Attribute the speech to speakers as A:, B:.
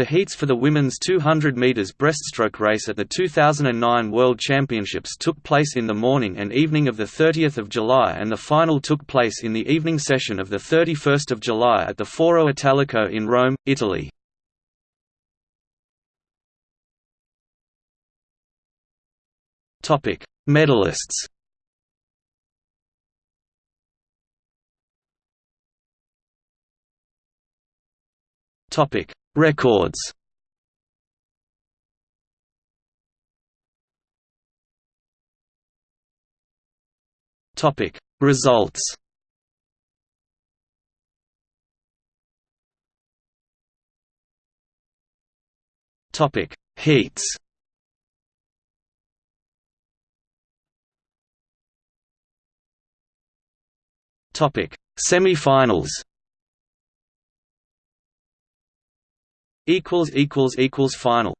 A: The heats for the women's 200 metres breaststroke race at the 2009 World Championships took place in the morning and evening of 30 July and the final took place in the evening session of 31 July at the Foro Italico in Rome, Italy. Medalists Topic Records. Topic. Results. Topic. Heats Topic. Semi-finals equals equals equals final